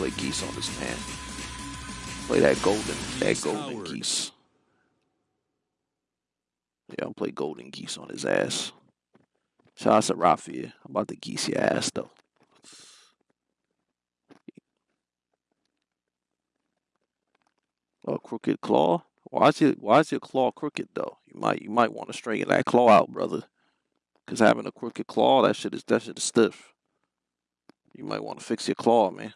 play geese on this man. Play that golden, that golden geese. Yeah, I'll play golden geese on his ass. Shout out to Rafia. I'm about to geese your ass though. Oh, crooked claw. Why is your Why is your claw crooked though? You might You might want to straighten that claw out, brother. Cause having a crooked claw, that shit is that shit is stiff. You might want to fix your claw, man.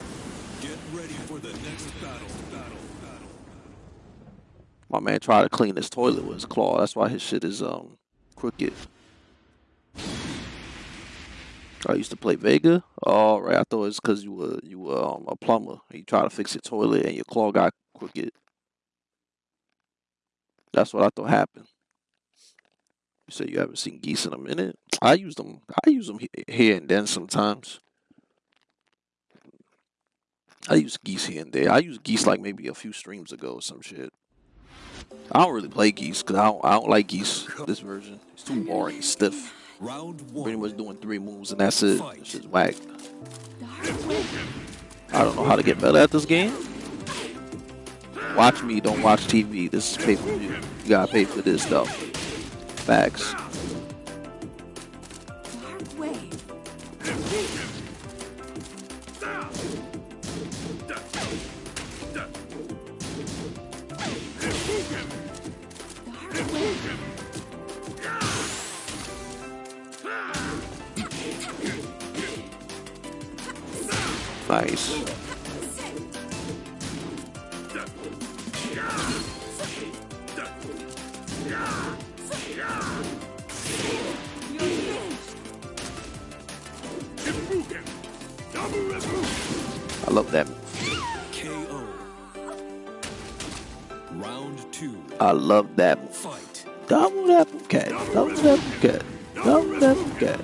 Ready for the next battle. battle, battle. My man tried to clean his toilet with his claw. That's why his shit is um crooked. I used to play Vega. All right, I thought it was because you were you were um, a plumber. You tried to fix your toilet and your claw got crooked. That's what I thought happened. You said you haven't seen geese in a minute. I use them. I use them here and then sometimes. I use geese here and there. I use geese like maybe a few streams ago or some shit. I don't really play geese because I don't, I don't like geese. This version it's too boring, stiff. Pretty much doing three moves and that's it. It's just whack. I don't know how to get better at this game. Watch me, don't watch TV. This is pay per view. You gotta pay for this stuff. Facts. face. I love them. I love them. Fight. Double them, Okay. Double them, cat. Double them, cat.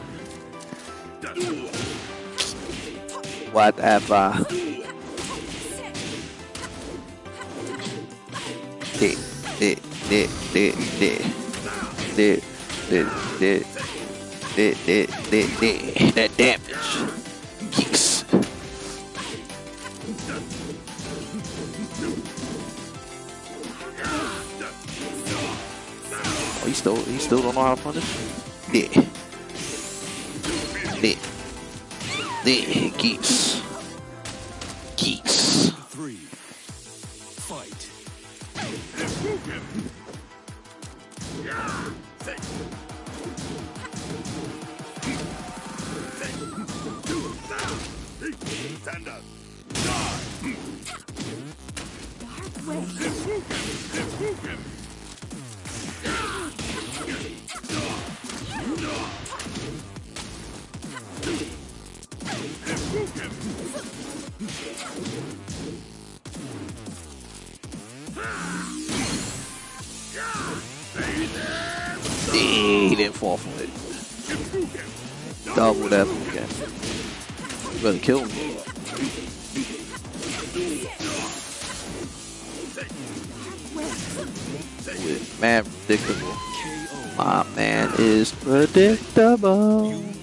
Whatever. Dick, dick, dick, dick, dick, dick, dick, dick, dick, dick, dick, dick, that damage. Yes. He still he still don't know how to punish? Yeah. Yeah the geese. Geese. Three. Fight. Die. Dark way. He didn't fall for it. Double that again. You better kill me. Man, predictable. My man is predictable.